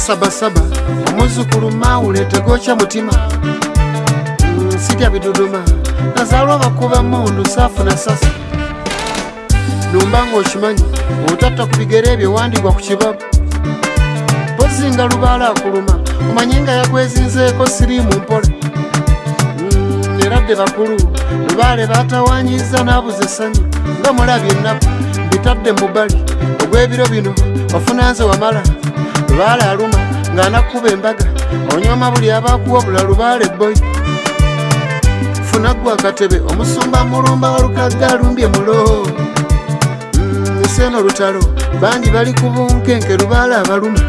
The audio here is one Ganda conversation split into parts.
sabasaba omuzukuluma uletegocya mutima sitya biduduma nazalwa bakubamundu safuna sasa numba ngaokimanyi otatta ku bigere ebyo wandibwa ku kibabu pozinga lubaala akuluma omanye nga yagwezinzeeko siriimu mpole mm, era dde bakulu lubaale batawanyiza n'abuza essanyu nga mulabye ennaku bitadde mubali ogwebiro bino ofuna nze wamala lubaale aluma ng'anakuba embaga onyoma buli abakuwa obulala lubaale boy funa gwa katebe omusumba mulumba walukaga alumbye mulo nseeno mm, olutalo bangi bali ku bunkenke lubaale abaluma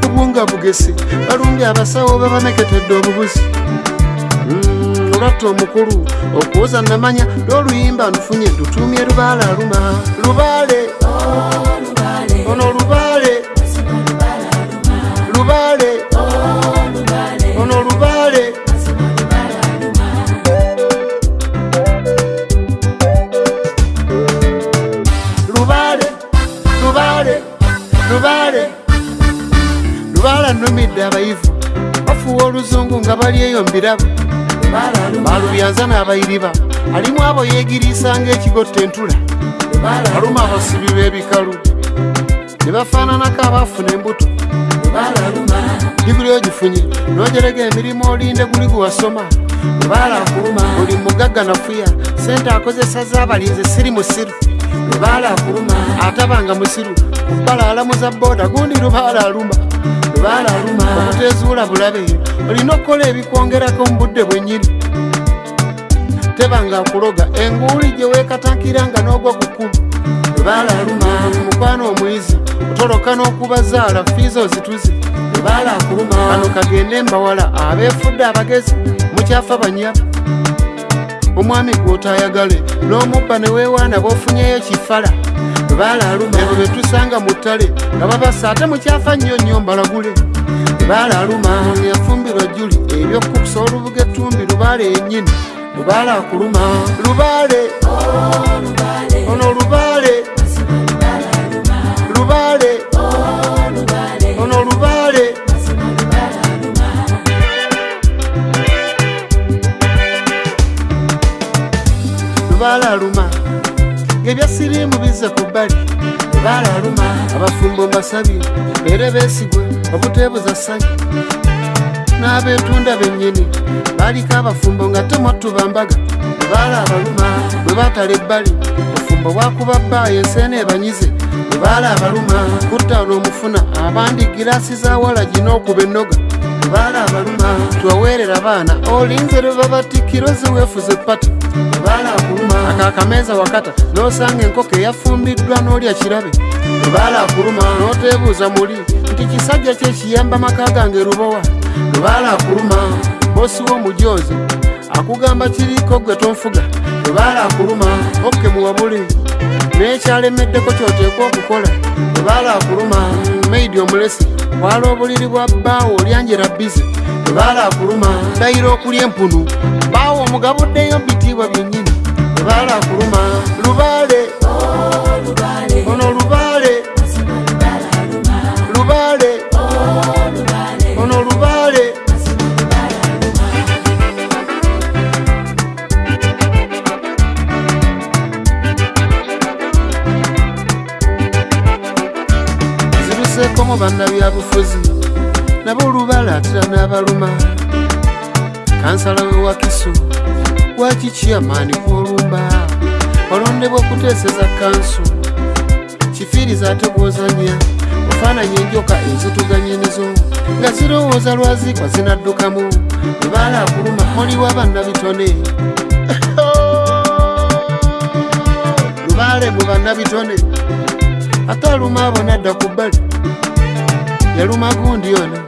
kubunga bugesi balumbye abasawo babameketedde obubuzi mm. olwatta omukulu okuwoza namanya n'oluyimba nufunye ntutumye lubaale aluma lubaale ono oh, lubaale lubaale ono oh, lubaale lubaale lubaale lubaale lubaale annumidde abayivu bafuuwa oluzungu nga balieyo mbirabu balubyanzana abayiriba alimu abo yeegirisa ng'ekigotta entula baluma abasibi b'ebikalu ne bafaananako abaafuna embuto digulio gifunye nogerega emirimu olinde guli gewasoma oli mugagga nafuya sente akozesa z'abalinze siri musiru ate abanga musiru balaalamuza booda gundi lubaala aluma balaluma okutezuula bulabe olina okukola ebikwongerako mu budde bwenyini tebanga kuloga enguuli gye weekatankira nga n'ogwa kukulu ebalaluma mukwana omuyizi otoloka n'okubazaala fiizi ozituzi ebalakulumaano kagende mbawala abeefudde abagezi mukyafa banyaba omwami gw'otayagale n'omubba ne weewaana b'ofunyeyo kifala ebaalaaluma ebo betusanga mu ttale nga babasa ate mukyafa nnyo nnyo mbalagule ebaalaaluma ngaefumbiro juli ebyokukusa olubuga ettumbiro baale yennyini lubaale akuluma lubaale ono lubaale lubaale ono lubaale lubaale aluma ebyasirimubiza ku bbali balaluma abafumbo mbasabi mbeere beesigwa obuteebuza ssanyu n'abeetunda bennyini baliko abafumbo nga temwattuba mbaga ebaala abaluma bwe baatala ebbali obufumbo bwakuba bbaayo enseena ebanyize ebaala abaluma kuttaana omufuna abandi giraasi z'awala gina okuba ennoga ebaala abaluma twaweerera abaana olinzerebabatikiro ziweefuza eppata nga akameeza wakata n'osanga enkoko eyafumbiddwa n'olya kirabe lubaala akuluma n'otebuuza muli nti kisajja kye kiyamba maka gange lubowa lubaala akuluma bosiwa omujoozi akugamba kiriko gwe tonfuga lubaala akuluma okke muwabuli n'ekyalemeddeko ky'oteekwa okukola lubaala akuluma meidi omulesi wala obuliri bwa bbaawo olyanjera bizi lubaala akuluma ndayira okulya empunu baawo omugabuddeyo bitiibwa byennyini bara kuruma lubale oh, ono lubale lubale oh, ono lubale zibiseko mu banna byabufuzi nabo olubale atera n'abaluma kansala we wakisu wakiki amaani kuol kugamba olondebwa okuteeseza kansu kifiiriza ate gwozanya ofaananyi enjoka ezituganyenezo nga zirowooza lwazikwa zinaddukamu ebaala akuluma oli wa bannabitone lubaale gwe bannabitone ate aluma abona dda ku bbali yaluma gundi ono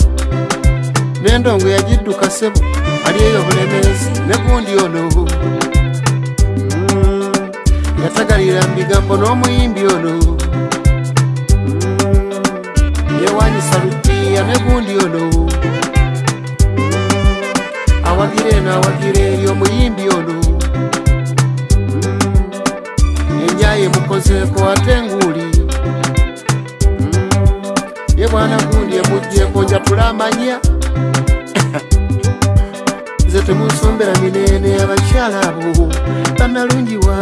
n'endongo yagidduka sebo alieyo obulemeezi ne gundi ono yasagalira mbigambo n'omuyimbi ono yewanyisa lutiya negundi ono awagire n'awagire eri omuyimbi ono enjaye mukozeeko ate nguuli ye bwana gundi emujjeko njatulamanya zetemusombera minene abakyala abo banalungiwa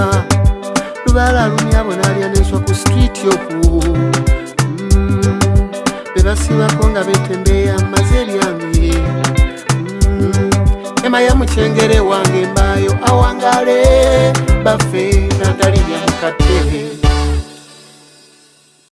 bala alumyabo nalya neswa ku street oku mm. bebasibako nga betembeya maze lyange mm. emayamukyengere wange mbayo awangale bafe natalibyae